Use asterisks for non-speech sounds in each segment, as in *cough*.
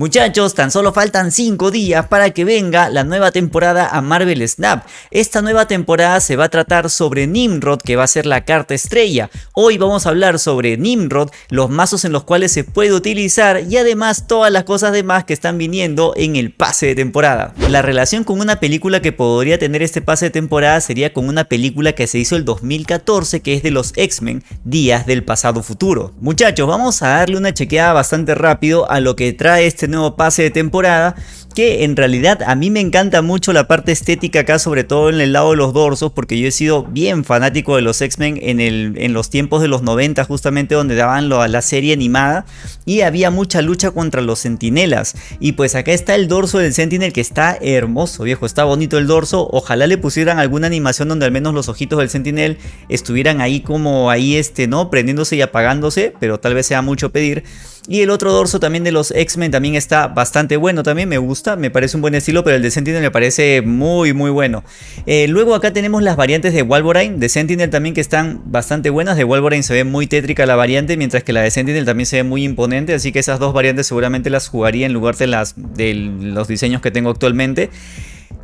Muchachos, tan solo faltan 5 días para que venga la nueva temporada a Marvel Snap. Esta nueva temporada se va a tratar sobre Nimrod, que va a ser la carta estrella. Hoy vamos a hablar sobre Nimrod, los mazos en los cuales se puede utilizar y además todas las cosas demás que están viniendo en el pase de temporada. La relación con una película que podría tener este pase de temporada sería con una película que se hizo el 2014 que es de los X-Men, Días del Pasado Futuro. Muchachos, vamos a darle una chequeada bastante rápido a lo que trae este nuevo pase de temporada que en realidad a mí me encanta mucho la parte estética acá, sobre todo en el lado de los dorsos, porque yo he sido bien fanático de los X-Men en, en los tiempos de los 90, justamente donde daban la serie animada, y había mucha lucha contra los sentinelas. Y pues acá está el dorso del Sentinel que está hermoso, viejo, está bonito el dorso. Ojalá le pusieran alguna animación donde al menos los ojitos del Sentinel estuvieran ahí como ahí, este, ¿no? Prendiéndose y apagándose, pero tal vez sea mucho pedir. Y el otro dorso también de los X-Men también está bastante bueno, también me gusta, me parece un buen estilo, pero el de Sentinel me parece muy muy bueno. Eh, luego acá tenemos las variantes de Wolverine, de Sentinel también que están bastante buenas, de Wolverine se ve muy tétrica la variante, mientras que la de Sentinel también se ve muy imponente, así que esas dos variantes seguramente las jugaría en lugar de, las, de los diseños que tengo actualmente.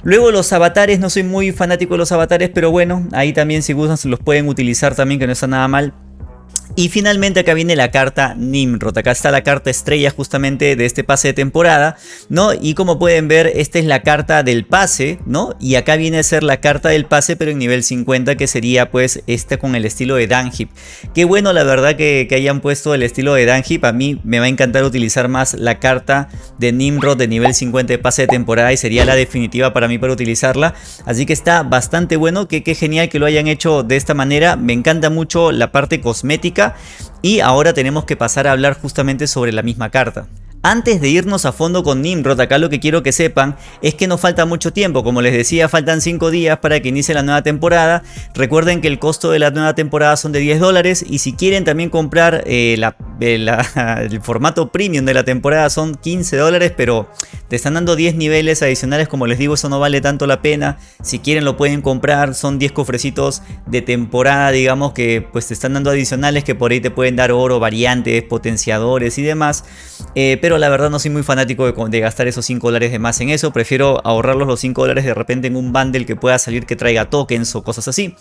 Luego los avatares, no soy muy fanático de los avatares, pero bueno, ahí también si gustan los pueden utilizar también, que no está nada mal. Y finalmente acá viene la carta Nimrod, acá está la carta estrella justamente de este pase de temporada, ¿no? Y como pueden ver, esta es la carta del pase, ¿no? Y acá viene a ser la carta del pase pero en nivel 50 que sería pues esta con el estilo de Danhip. Qué bueno la verdad que, hayan puesto el estilo de Danhip, a mí me va a encantar utilizar más la carta de Nimrod de nivel 50 de pase de temporada y sería la definitiva para mí para utilizarla. Así que está bastante bueno, que qué genial que lo hayan hecho de esta manera, me encanta mucho la parte cosmética y ahora tenemos que pasar a hablar justamente sobre la misma carta. Antes de irnos a fondo con Nimrod, acá lo que quiero que sepan es que no falta mucho tiempo, como les decía faltan 5 días para que inicie la nueva temporada, recuerden que el costo de la nueva temporada son de 10 dólares y si quieren también comprar eh, *laughs* el formato premium de la temporada son 15 dólares, pero te están dando 10 niveles adicionales, como les digo eso no vale tanto la pena, si quieren lo pueden comprar, son 10 cofrecitos de temporada digamos que pues te están dando adicionales que por ahí te pueden dar oro, variantes, potenciadores y demás, eh, pero la verdad no soy muy fanático de, gastar esos 5 dólares de más en eso. Prefiero ahorrarlos los 5 dólares de repente en un bundle que pueda salir que traiga tokens o cosas así.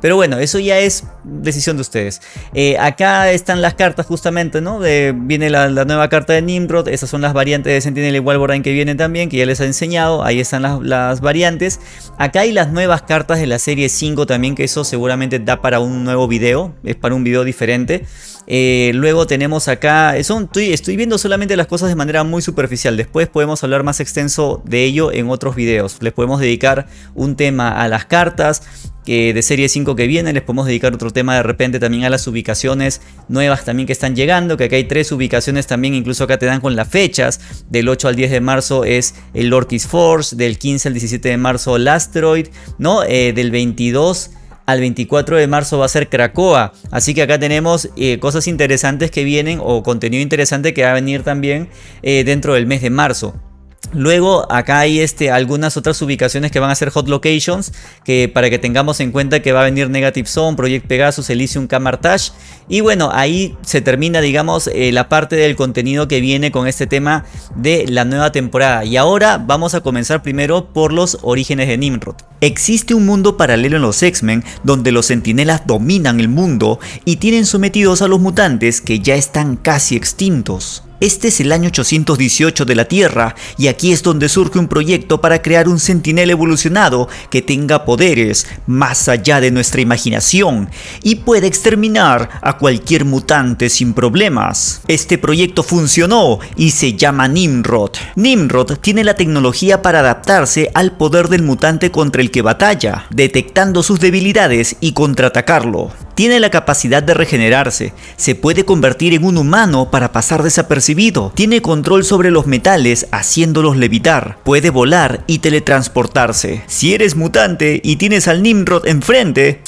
Pero bueno, eso ya es decisión de ustedes. Eh, acá están las cartas justamente, ¿no? viene la, nueva carta de Nimrod. Esas son las variantes de Sentinel y Wolverine que vienen también, que ya les he enseñado. Ahí están las, las variantes. Acá hay las nuevas cartas de la serie 5 también, que eso seguramente da para un nuevo video. Es para un video diferente. Eh, luego tenemos acá, estoy, viendo solamente las cosas de manera muy superficial. Después podemos hablar más extenso de ello en otros videos. Les podemos dedicar un tema a las cartas, que de serie 5 que viene, les podemos dedicar otro tema de repente también a las ubicaciones nuevas también que están llegando, que acá hay tres ubicaciones también, incluso acá te dan con las fechas, del 8 al 10 de marzo es el Lorkis Force, del 15 al 17 de marzo el Asteroid, ¿no? Eh, del 22 al 24 de marzo va a ser Cracoa. Así que acá tenemos eh, cosas interesantes que vienen o contenido interesante que va a venir también eh, dentro del mes de marzo. Luego acá hay este, algunas otras ubicaciones que van a ser hot locations, que para que tengamos en cuenta que va a venir Negative Zone, Project Pegasus, Elysium Camartage. Y bueno, ahí se termina digamos eh, la parte del contenido que viene con este tema de la nueva temporada. Y ahora vamos a comenzar primero por los orígenes de Nimrod. Existe un mundo paralelo en los X-Men donde los sentinelas dominan el mundo y tienen sometidos a los mutantes que ya están casi extintos. Este es el año 818 de la Tierra y aquí es donde surge un proyecto para crear un sentinel evolucionado que tenga poderes más allá de nuestra imaginación y pueda exterminar a cualquier mutante sin problemas. Este proyecto funcionó y se llama Nimrod. Nimrod tiene la tecnología para adaptarse al poder del mutante contra el que batalla, detectando sus debilidades y contraatacarlo. Tiene la capacidad de regenerarse, se puede convertir en un humano para pasar desapercibido, tiene control sobre los metales haciéndolos levitar, puede volar y teletransportarse. Si eres mutante y tienes al Nimrod enfrente,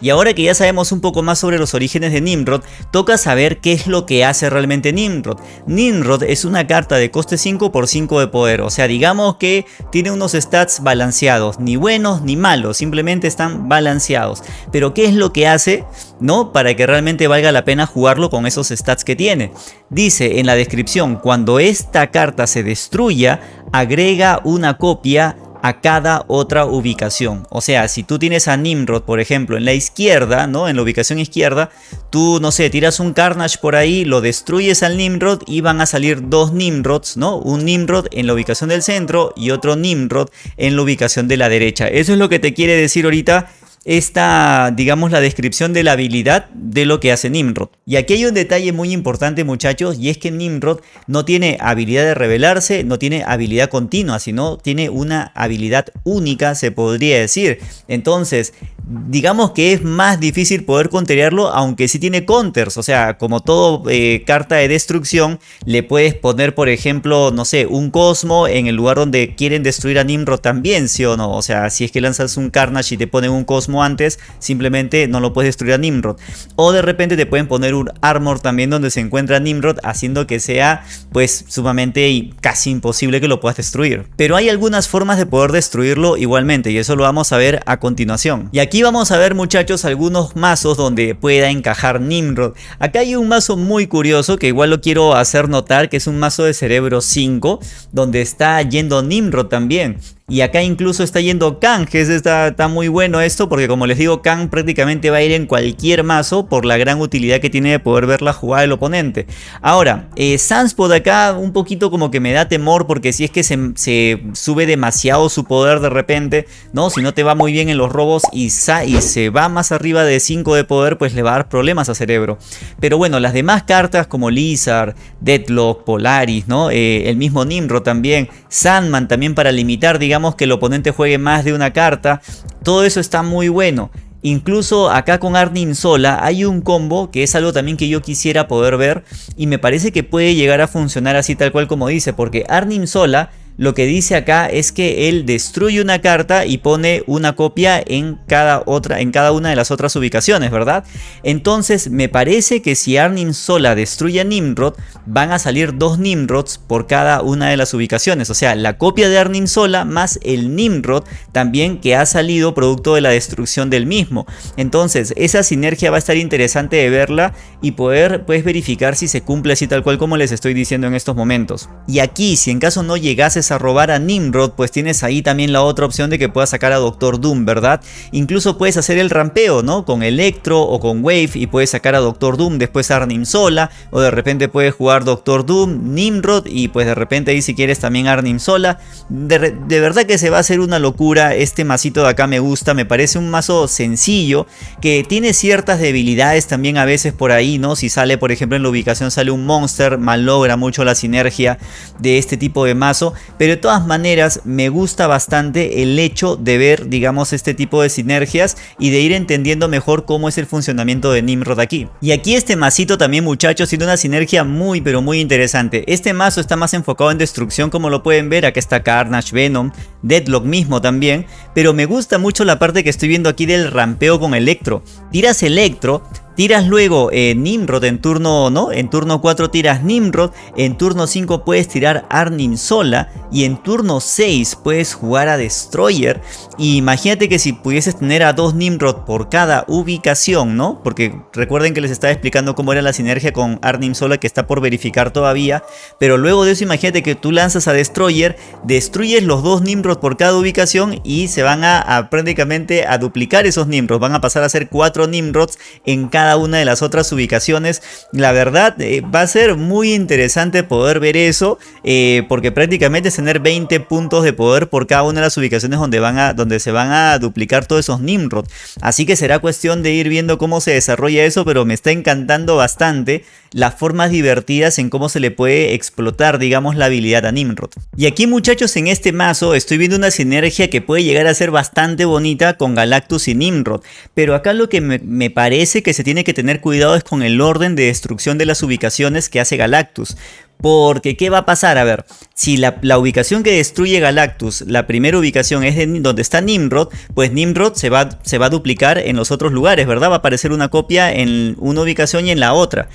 Y ahora que ya sabemos un poco más sobre los orígenes de Nimrod, toca saber qué es lo que hace realmente Nimrod. Nimrod es una carta de coste 5 por 5 de poder, o sea digamos que tiene unos stats balanceados, ni buenos ni malos, simplemente están balanceados. Pero ¿qué es lo que hace? ¿No? Para que realmente valga la pena jugarlo con esos stats que tiene. Dice en la descripción, cuando esta carta se destruya, agrega una copia a cada otra ubicación. O sea, si tú tienes a Nimrod, por ejemplo, en la izquierda, ¿no? En la ubicación izquierda, tú, no sé, tiras un Carnage por ahí, lo destruyes al Nimrod y van a salir dos Nimrods, ¿no? Un Nimrod en la ubicación del centro y otro Nimrod en la ubicación de la derecha. Eso es lo que te quiere decir ahorita esta, digamos, la descripción de la habilidad de lo que hace Nimrod. Y aquí hay un detalle muy importante muchachos y es que Nimrod no tiene habilidad de revelarse, no tiene habilidad continua, sino tiene una habilidad única se podría decir. Entonces, digamos que es más difícil poder counterarlo, aunque sí tiene counters. O sea, como todo eh, carta de destrucción, le puedes poner, por ejemplo, no sé, un Cosmo en el lugar donde quieren destruir a Nimrod también, ¿sí o no? O sea, si es que lanzas un Carnage y te ponen un Cosmo antes, simplemente no lo puedes destruir a Nimrod. O de repente te pueden poner un Armor también donde se encuentra Nimrod, haciendo que sea, pues, sumamente y casi imposible que lo puedas destruir. Pero hay algunas formas de poder destruirlo igualmente, y eso lo vamos a ver a continuación. Y aquí vamos a ver muchachos algunos mazos donde pueda encajar Nimrod. Acá hay un mazo muy curioso que igual lo quiero hacer notar que es un mazo de cerebro 5 donde está yendo Nimrod también. Y acá incluso está yendo Kang, que está, está, muy bueno esto porque como les digo Kang prácticamente va a ir en cualquier mazo por la gran utilidad que tiene de poder ver la jugada del oponente. Ahora, eh, Sunspot acá un poquito como que me da temor porque si es que se, se, sube demasiado su poder de repente, ¿no? Si no te va muy bien en los robos y, y se va más arriba de 5 de poder pues le va a dar problemas a Cerebro. Pero bueno, las demás cartas como Lizard, Deadlock, Polaris, ¿no? Eh, el mismo Nimro también, Sandman también para limitar digamos que el oponente juegue más de una carta. Todo eso está muy bueno. Incluso acá con Arnim sola hay un combo que es algo también que yo quisiera poder ver y me parece que puede llegar a funcionar así tal cual como dice porque Arnim sola lo que dice acá es que él destruye una carta y pone una copia en cada, otra, en cada una de las otras ubicaciones, ¿verdad? Entonces me parece que si Arnim sola destruye a Nimrod, van a salir dos Nimrods por cada una de las ubicaciones. O sea, la copia de Arnim sola más el Nimrod también que ha salido producto de la destrucción del mismo. Entonces esa sinergia va a estar interesante de verla y poder pues, verificar si se cumple así tal cual como les estoy diciendo en estos momentos. Y aquí, si en caso no llegases a robar a Nimrod, pues tienes ahí también la otra opción de que puedas sacar a Doctor Doom, ¿verdad? Incluso puedes hacer el rampeo, ¿no? Con Electro o con Wave y puedes sacar a Doctor Doom, después Arnim sola, o de repente puedes jugar Doctor Doom, Nimrod y pues de repente ahí si quieres también Arnim sola. De, verdad que se va a hacer una locura, este masito de acá me gusta, me parece un mazo sencillo, que tiene ciertas debilidades también a veces por ahí, ¿no? Si sale por ejemplo en la ubicación sale un monster, malogra mucho la sinergia de este tipo de mazo, pero de todas maneras me gusta bastante el hecho de ver digamos este tipo de sinergias y de ir entendiendo mejor cómo es el funcionamiento de Nimrod aquí. Y aquí este masito también muchachos tiene una sinergia muy pero muy interesante. Este mazo está más enfocado en destrucción como lo pueden ver, acá está Carnage, Venom, Deadlock mismo también, pero me gusta mucho la parte que estoy viendo aquí del rampeo con Electro. Tiras Electro, Tiras luego eh, Nimrod en turno, ¿no? En turno 4 tiras Nimrod, en turno 5 puedes tirar Arnim sola y en turno 6 puedes jugar a Destroyer. Y imagínate que si pudieses tener a dos Nimrod por cada ubicación, ¿no? Porque recuerden que les estaba explicando cómo era la sinergia con Arnim sola que está por verificar todavía. Pero luego de eso imagínate que tú lanzas a Destroyer, destruyes los dos Nimrod por cada ubicación y se van a, prácticamente a duplicar esos Nimrods. Van a pasar a ser 4 Nimrods en cada una de las otras ubicaciones. La verdad eh, va a ser muy interesante poder ver eso eh, porque prácticamente es tener 20 puntos de poder por cada una de las ubicaciones donde, van a, donde se van a duplicar todos esos Nimrod. Así que será cuestión de ir viendo cómo se desarrolla eso, pero me está encantando bastante las formas divertidas en cómo se le puede explotar, digamos, la habilidad a Nimrod. Y aquí muchachos, en este mazo estoy viendo una sinergia que puede llegar a ser bastante bonita con Galactus y Nimrod. Pero acá lo que me, me parece que se tiene que tener cuidado es con el orden de destrucción de las ubicaciones que hace Galactus. Porque, ¿qué va a pasar? A ver, si la, ubicación que destruye Galactus, la primera ubicación es donde está Nimrod, pues Nimrod se va, se va a duplicar en los otros lugares, ¿verdad? Va a aparecer una copia en una ubicación y en la otra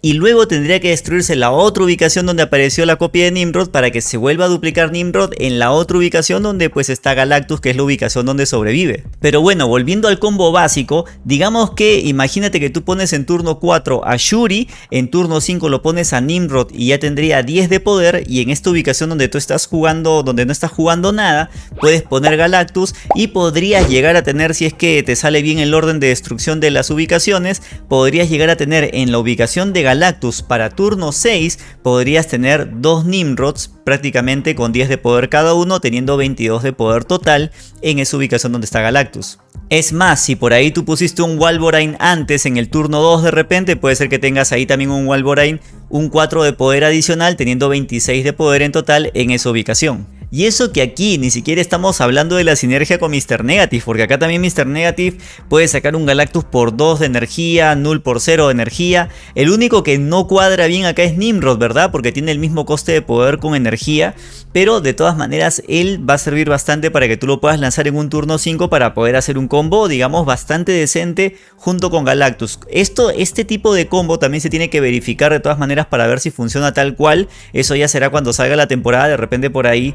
y luego tendría que destruirse la otra ubicación donde apareció la copia de Nimrod para que se vuelva a duplicar Nimrod en la otra ubicación donde pues está Galactus que es la ubicación donde sobrevive. Pero bueno, volviendo al combo básico, digamos que imagínate que tú pones en turno 4 a Shuri, en turno 5 lo pones a Nimrod y ya tendría 10 de poder y en esta ubicación donde tú estás jugando, donde no estás jugando nada, puedes poner Galactus y podrías llegar a tener, si es que te sale bien el orden de destrucción de las ubicaciones, podrías llegar a tener en la ubicación de Galactus para turno 6 podrías tener dos Nimrods prácticamente con 10 de poder cada uno teniendo 22 de poder total en esa ubicación donde está Galactus. Es más, si por ahí tú pusiste un Wolverine antes en el turno 2 de repente, puede ser que tengas ahí también un Wolverine, un 4 de poder adicional teniendo 26 de poder en total en esa ubicación. Y eso que aquí ni siquiera estamos hablando de la sinergia con Mr. Negative, porque acá también Mr. Negative puede sacar un Galactus por 2 de energía, Null por 0 de energía. El único que no cuadra bien acá es Nimrod, ¿verdad? Porque tiene el mismo coste de poder con energía, pero de todas maneras él va a servir bastante para que tú lo puedas lanzar en un turno 5 para poder hacer un combo, digamos, bastante decente junto con Galactus. Esto, este tipo de combo también se tiene que verificar de todas maneras para ver si funciona tal cual. Eso ya será cuando salga la temporada, de repente por ahí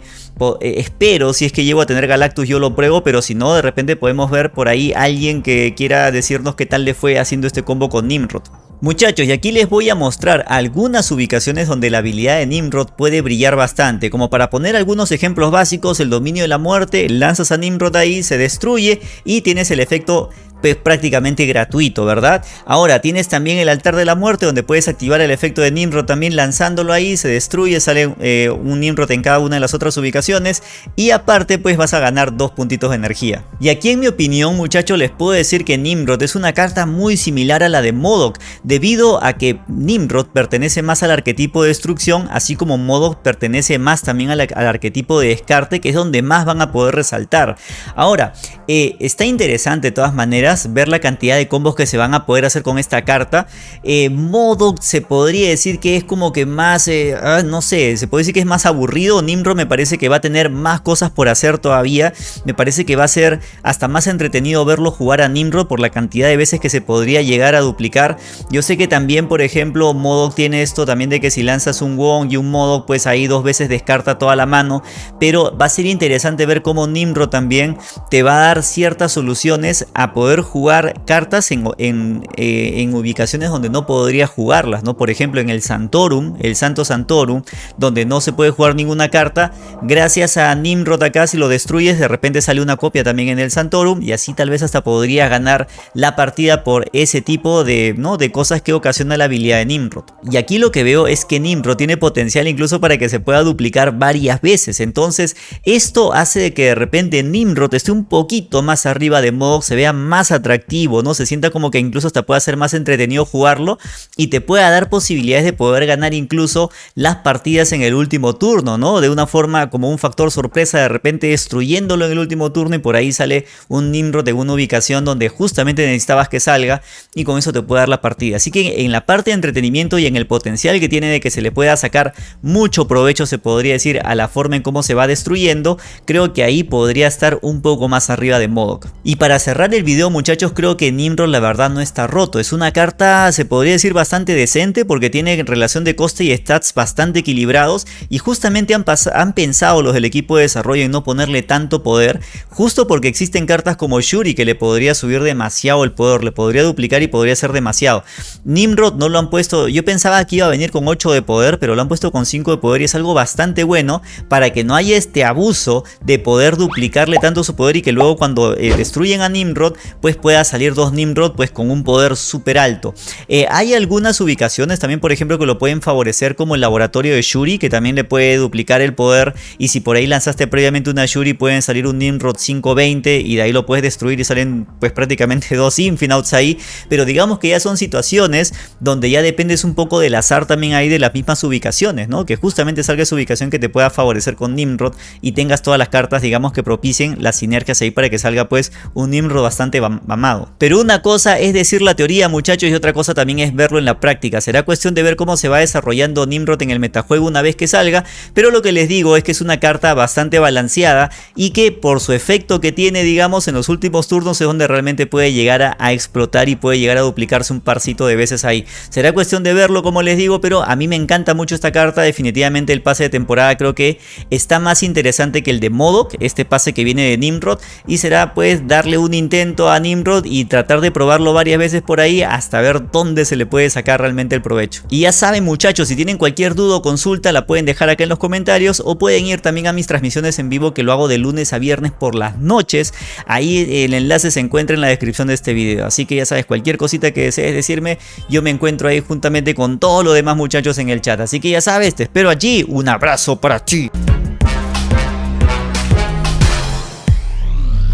espero, si es que llego a tener Galactus yo lo pruebo, pero si no, de repente podemos ver por ahí alguien que quiera decirnos qué tal le fue haciendo este combo con Nimrod. Muchachos, y aquí les voy a mostrar algunas ubicaciones donde la habilidad de Nimrod puede brillar bastante. Como para poner algunos ejemplos básicos, el dominio de la muerte, lanzas a Nimrod ahí, se destruye y tienes el efecto pues, prácticamente gratuito, ¿verdad? Ahora tienes también el altar de la muerte donde puedes activar el efecto de Nimrod también lanzándolo ahí, se destruye, sale eh, un Nimrod en cada una de las otras ubicaciones y aparte pues vas a ganar dos puntitos de energía. Y aquí en mi opinión muchachos les puedo decir que Nimrod es una carta muy similar a la de Modok debido a que Nimrod pertenece más al arquetipo de destrucción así como Modok pertenece más también al, arquetipo de descarte que es donde más van a poder resaltar. Ahora, eh, está interesante de todas maneras ver la cantidad de combos que se van a poder hacer con esta carta. Eh, modo se podría decir que es como que más, eh, ah, no sé, se puede decir que es más aburrido. Nimrod me parece que va a tener más cosas por hacer todavía. Me parece que va a ser hasta más entretenido verlo jugar a Nimrod por la cantidad de veces que se podría llegar a duplicar. Yo sé que también, por ejemplo, Modok tiene esto también de que si lanzas un Wong y un Modok, pues ahí dos veces descarta toda la mano. Pero va a ser interesante ver cómo Nimrod también te va a dar ciertas soluciones a poder jugar cartas en, eh, en, ubicaciones donde no podría jugarlas, ¿no? Por ejemplo, en el Santorum, el Santo Santorum, donde no se puede jugar ninguna carta, gracias a Nimrod acá, si lo destruyes, de repente sale una copia también en el Santorum y así tal vez hasta podría ganar la partida por ese tipo de, ¿no? de cosas que ocasiona la habilidad de Nimrod. Y aquí lo que veo es que Nimrod tiene potencial incluso para que se pueda duplicar varias veces, entonces esto hace que de repente Nimrod esté un poquito más arriba de modo se vea más atractivo, ¿no? Se sienta como que incluso hasta pueda ser más entretenido jugarlo y te pueda dar posibilidades de poder ganar incluso las partidas en el último turno, ¿no? De una forma como un factor sorpresa, de repente destruyéndolo en el último turno y por ahí sale un Nimrod de una ubicación donde justamente necesitabas que salga y con eso te puede dar la partida. Así que en la parte de entretenimiento y en el potencial que tiene de que se le pueda sacar mucho provecho, se podría decir, a la forma en cómo se va destruyendo, creo que ahí podría estar un poco más arriba de Modok. Y para cerrar el video, muchachos, creo que Nimrod la verdad no está roto. Es una carta, se podría decir, bastante decente porque tiene relación de coste y stats bastante equilibrados y justamente han, pensado los del equipo de desarrollo en no ponerle tanto poder, justo porque existen cartas como Shuri que le podría subir demasiado el poder, le podría duplicar y podría ser demasiado. Nimrod no lo han puesto, yo pensaba que iba a venir con 8 de poder, pero lo han puesto con 5 de poder y es algo bastante bueno para que no haya este abuso de poder duplicarle tanto su poder y que luego cuando eh, destruyen a Nimrod, pues pueda salir dos Nimrod pues con un poder súper alto. Eh, hay algunas ubicaciones también por ejemplo que lo pueden favorecer como el laboratorio de Shuri que también le puede duplicar el poder y si por ahí lanzaste previamente una Shuri pueden salir un Nimrod 520 y de ahí lo puedes destruir y salen pues prácticamente *laughs* dos Infinauts ahí pero digamos que ya son situaciones donde ya dependes un poco del azar también ahí de las mismas ubicaciones ¿no? que justamente salga esa ubicación que te pueda favorecer con Nimrod y tengas todas las cartas digamos que propicien las sinergias ahí para que salga pues un Nimrod bastante amado. Pero una cosa es decir la teoría muchachos y otra cosa también es verlo en la práctica. Será cuestión de ver cómo se va desarrollando Nimrod en el metajuego una vez que salga, pero lo que les digo es que es una carta bastante balanceada y que por su efecto que tiene digamos en los últimos turnos es donde realmente puede llegar a, a explotar y puede llegar a duplicarse un parcito de veces ahí. Será cuestión de verlo como les digo, pero a mí me encanta mucho esta carta, definitivamente el pase de temporada creo que está más interesante que el de Modok, este pase que viene de Nimrod y será pues darle un intento a Nimrod y tratar de probarlo varias veces por ahí hasta ver dónde se le puede sacar realmente el provecho. Y ya saben muchachos, si tienen cualquier duda o consulta la pueden dejar acá en los comentarios o pueden ir también a mis transmisiones en vivo que lo hago de lunes a viernes por las noches. Ahí el enlace se encuentra en la descripción de este video. Así que ya sabes, cualquier cosita que desees decirme, yo me encuentro ahí juntamente con todos los demás muchachos en el chat. Así que ya sabes, te espero allí. Un abrazo para ti.